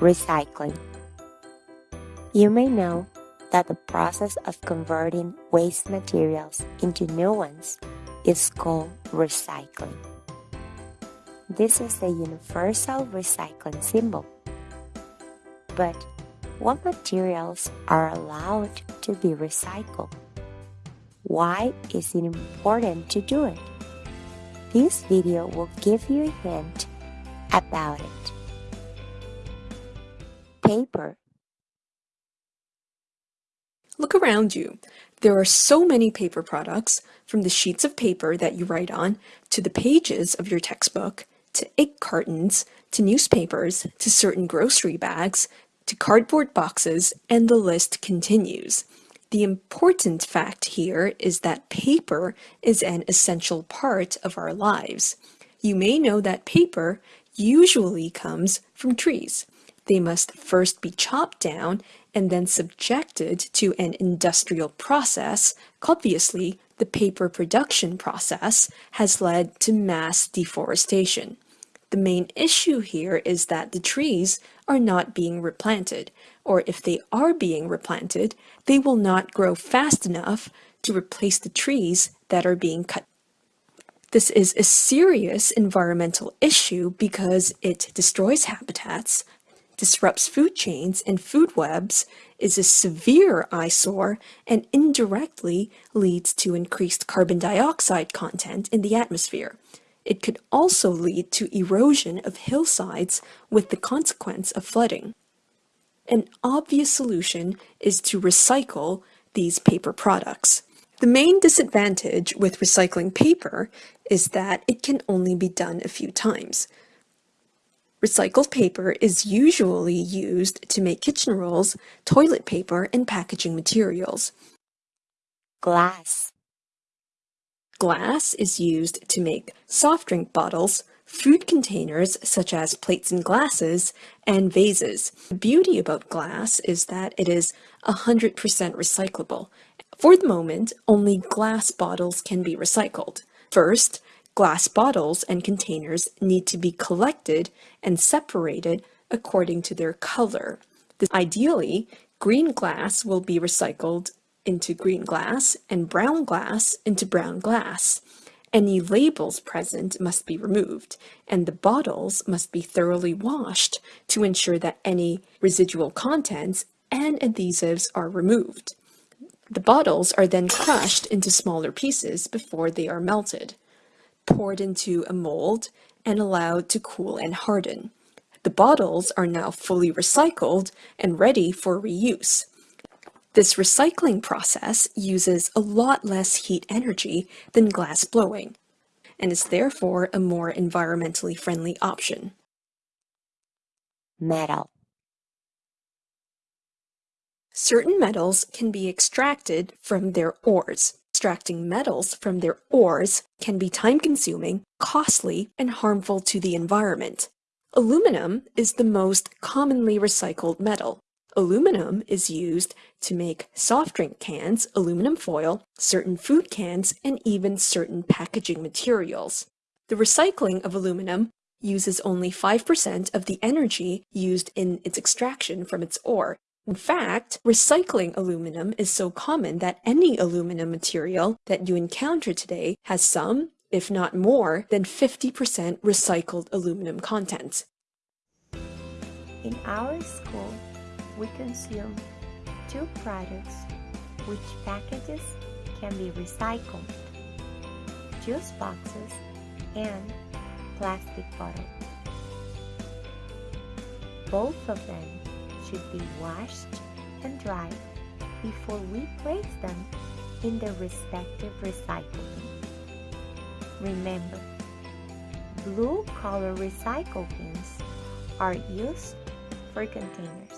Recycling You may know that the process of converting waste materials into new ones is called recycling. This is the universal recycling symbol. But what materials are allowed to be recycled? Why is it important to do it? This video will give you a hint about it. Paper Look around you. There are so many paper products, from the sheets of paper that you write on, to the pages of your textbook, to egg cartons, to newspapers, to certain grocery bags, to cardboard boxes, and the list continues. The important fact here is that paper is an essential part of our lives. You may know that paper usually comes from trees. They must first be chopped down and then subjected to an industrial process. Obviously, the paper production process has led to mass deforestation. The main issue here is that the trees are not being replanted, or if they are being replanted, they will not grow fast enough to replace the trees that are being cut. This is a serious environmental issue because it destroys habitats, disrupts food chains and food webs, is a severe eyesore, and indirectly leads to increased carbon dioxide content in the atmosphere. It could also lead to erosion of hillsides with the consequence of flooding. An obvious solution is to recycle these paper products. The main disadvantage with recycling paper is that it can only be done a few times. Recycled paper is usually used to make kitchen rolls, toilet paper, and packaging materials. Glass Glass is used to make soft drink bottles, food containers such as plates and glasses, and vases. The beauty about glass is that it is 100% recyclable. For the moment, only glass bottles can be recycled. First, Glass bottles and containers need to be collected and separated according to their color. Ideally, green glass will be recycled into green glass and brown glass into brown glass. Any labels present must be removed, and the bottles must be thoroughly washed to ensure that any residual contents and adhesives are removed. The bottles are then crushed into smaller pieces before they are melted poured into a mold, and allowed to cool and harden. The bottles are now fully recycled and ready for reuse. This recycling process uses a lot less heat energy than glass blowing, and is therefore a more environmentally friendly option. Metal Certain metals can be extracted from their ores. Extracting metals from their ores can be time-consuming, costly, and harmful to the environment. Aluminum is the most commonly recycled metal. Aluminum is used to make soft drink cans, aluminum foil, certain food cans, and even certain packaging materials. The recycling of aluminum uses only 5% of the energy used in its extraction from its ore, in fact, recycling aluminum is so common that any aluminum material that you encounter today has some, if not more, than 50% recycled aluminum content. In our school, we consume two products which packages can be recycled, juice boxes and plastic bottles. Both of them should be washed and dried before we place them in their respective recycling. Remember, blue color recycle bins are used for containers.